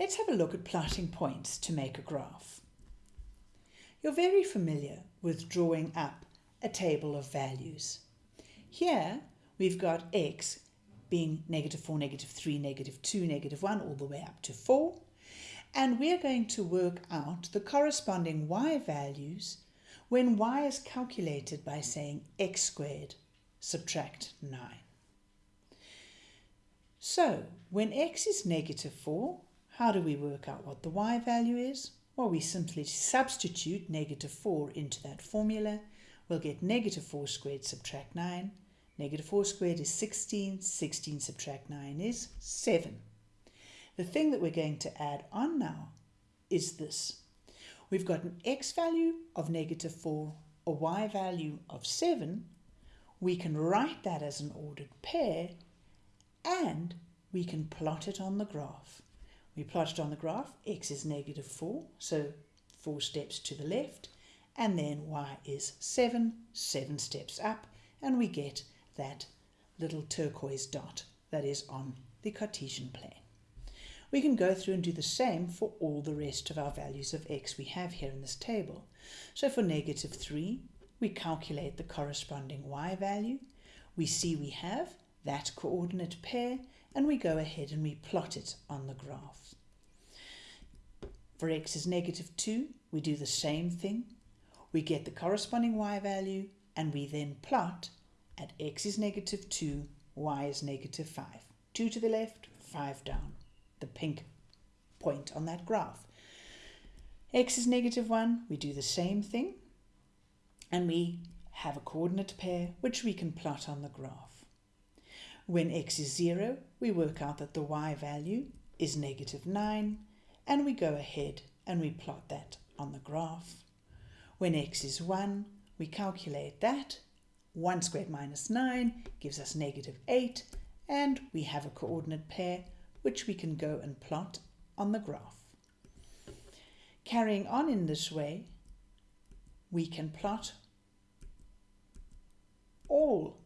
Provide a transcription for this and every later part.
Let's have a look at plotting points to make a graph. You're very familiar with drawing up a table of values. Here we've got x being negative 4, negative 3, negative 2, negative 1, all the way up to 4. And we're going to work out the corresponding y values when y is calculated by saying x squared subtract 9. So when x is negative 4, how do we work out what the y value is? Well, we simply substitute negative 4 into that formula. We'll get negative 4 squared subtract 9. Negative 4 squared is 16. 16 subtract 9 is 7. The thing that we're going to add on now is this. We've got an x value of negative 4, a y value of 7. We can write that as an ordered pair and we can plot it on the graph. We plot it on the graph, x is negative 4, so 4 steps to the left, and then y is 7, 7 steps up, and we get that little turquoise dot that is on the Cartesian plane. We can go through and do the same for all the rest of our values of x we have here in this table. So for negative 3, we calculate the corresponding y value. We see we have that coordinate pair and we go ahead and we plot it on the graph. For x is negative 2, we do the same thing. We get the corresponding y value and we then plot at x is negative 2, y is negative 5. 2 to the left, 5 down, the pink point on that graph. x is negative 1, we do the same thing and we have a coordinate pair which we can plot on the graph. When x is 0, we work out that the y value is negative 9, and we go ahead and we plot that on the graph. When x is 1, we calculate that. 1 squared minus 9 gives us negative 8, and we have a coordinate pair which we can go and plot on the graph. Carrying on in this way, we can plot all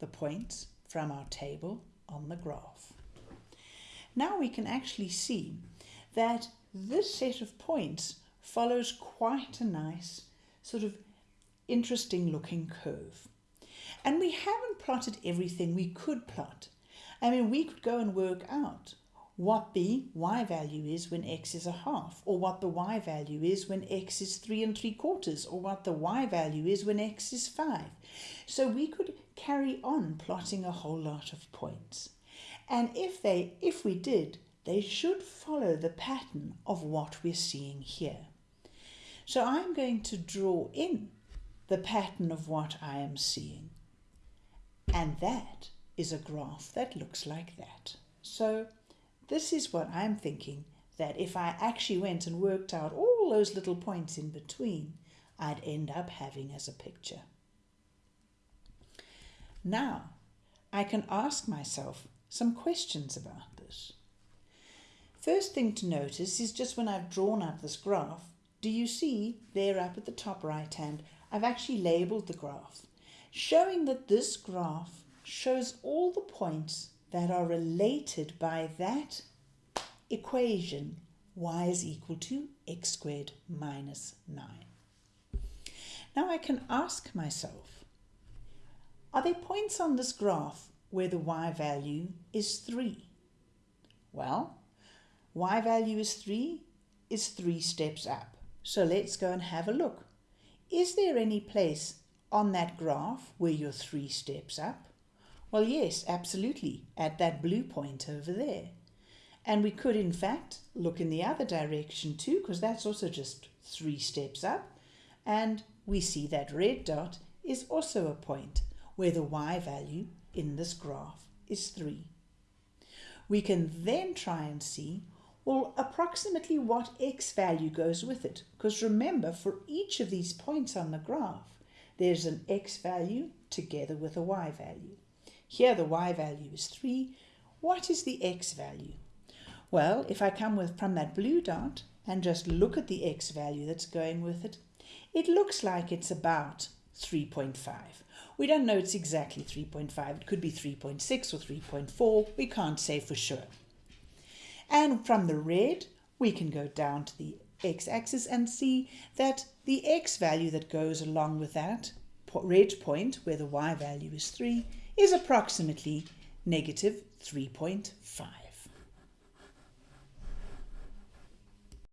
the points from our table on the graph. Now we can actually see that this set of points follows quite a nice sort of interesting looking curve. And we haven't plotted everything we could plot. I mean, we could go and work out what the y value is when x is a half, or what the y value is when x is three and three quarters, or what the y value is when x is five. So we could carry on plotting a whole lot of points. And if they, if we did, they should follow the pattern of what we're seeing here. So I'm going to draw in the pattern of what I am seeing. And that is a graph that looks like that. So this is what I'm thinking that if I actually went and worked out all those little points in between, I'd end up having as a picture. Now, I can ask myself some questions about this. First thing to notice is just when I've drawn up this graph, do you see there up at the top right hand, I've actually labelled the graph, showing that this graph shows all the points that are related by that equation y is equal to x squared minus 9. Now I can ask myself, are there points on this graph where the y value is 3? Well, y value is 3 is 3 steps up. So let's go and have a look. Is there any place on that graph where you're 3 steps up? Well, yes, absolutely, at that blue point over there. And we could, in fact, look in the other direction too, because that's also just three steps up. And we see that red dot is also a point where the y value in this graph is 3. We can then try and see, well, approximately what x value goes with it. Because remember, for each of these points on the graph, there's an x value together with a y value. Here the y value is 3. What is the x value? Well, if I come with from that blue dot and just look at the x value that's going with it, it looks like it's about 3.5. We don't know it's exactly 3.5. It could be 3.6 or 3.4. We can't say for sure. And from the red, we can go down to the x-axis and see that the x value that goes along with that red point, where the y value is 3, is approximately negative 3.5.